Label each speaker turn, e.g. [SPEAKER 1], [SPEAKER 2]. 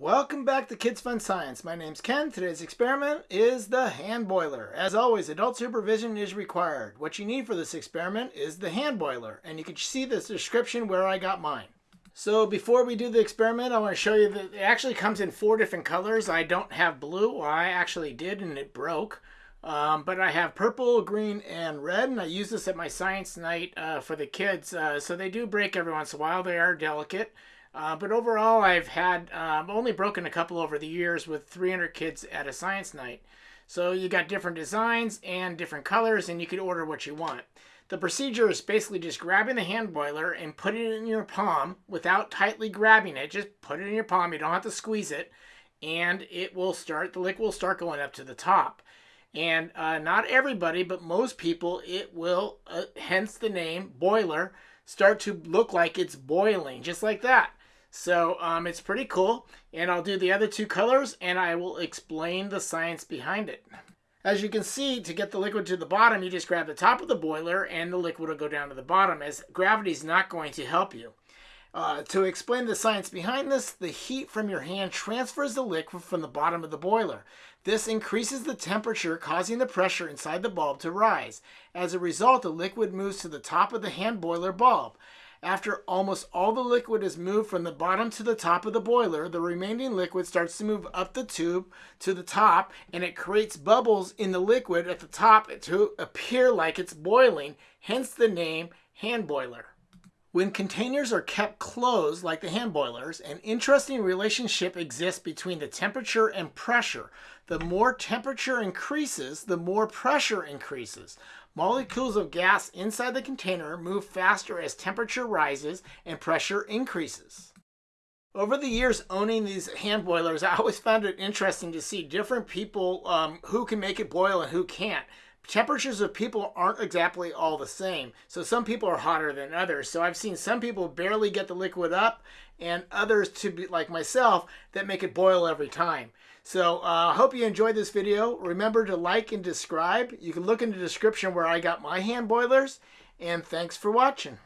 [SPEAKER 1] Welcome back to Kids Fun Science. My name's Ken. Today's experiment is the hand boiler. As always, adult supervision is required. What you need for this experiment is the hand boiler, and you can see this description where I got mine. So before we do the experiment, I want to show you that it actually comes in four different colors. I don't have blue, well, I actually did and it broke. Um, but I have purple, green, and red, and I use this at my science night uh, for the kids. Uh, so they do break every once in a while. They are delicate. Uh, but overall, I've had um, only broken a couple over the years with 300 kids at a science night. So you got different designs and different colors, and you can order what you want. The procedure is basically just grabbing the hand boiler and putting it in your palm without tightly grabbing it. Just put it in your palm. You don't have to squeeze it, and it will start. The liquid will start going up to the top. And uh, not everybody, but most people, it will, uh, hence the name boiler, start to look like it's boiling, just like that. So um, it's pretty cool. And I'll do the other two colors and I will explain the science behind it. As you can see, to get the liquid to the bottom, you just grab the top of the boiler and the liquid will go down to the bottom as gravity is not going to help you. Uh, to explain the science behind this, the heat from your hand transfers the liquid from the bottom of the boiler. This increases the temperature, causing the pressure inside the bulb to rise. As a result, the liquid moves to the top of the hand boiler bulb. After almost all the liquid is moved from the bottom to the top of the boiler, the remaining liquid starts to move up the tube to the top and it creates bubbles in the liquid at the top to appear like it's boiling, hence the name hand boiler. When containers are kept closed, like the hand boilers, an interesting relationship exists between the temperature and pressure. The more temperature increases, the more pressure increases. Molecules of gas inside the container move faster as temperature rises and pressure increases. Over the years owning these hand boilers, I always found it interesting to see different people um, who can make it boil and who can't temperatures of people aren't exactly all the same. So some people are hotter than others. So I've seen some people barely get the liquid up and others to be like myself that make it boil every time. So I uh, hope you enjoyed this video. Remember to like and subscribe. You can look in the description where I got my hand boilers. And thanks for watching.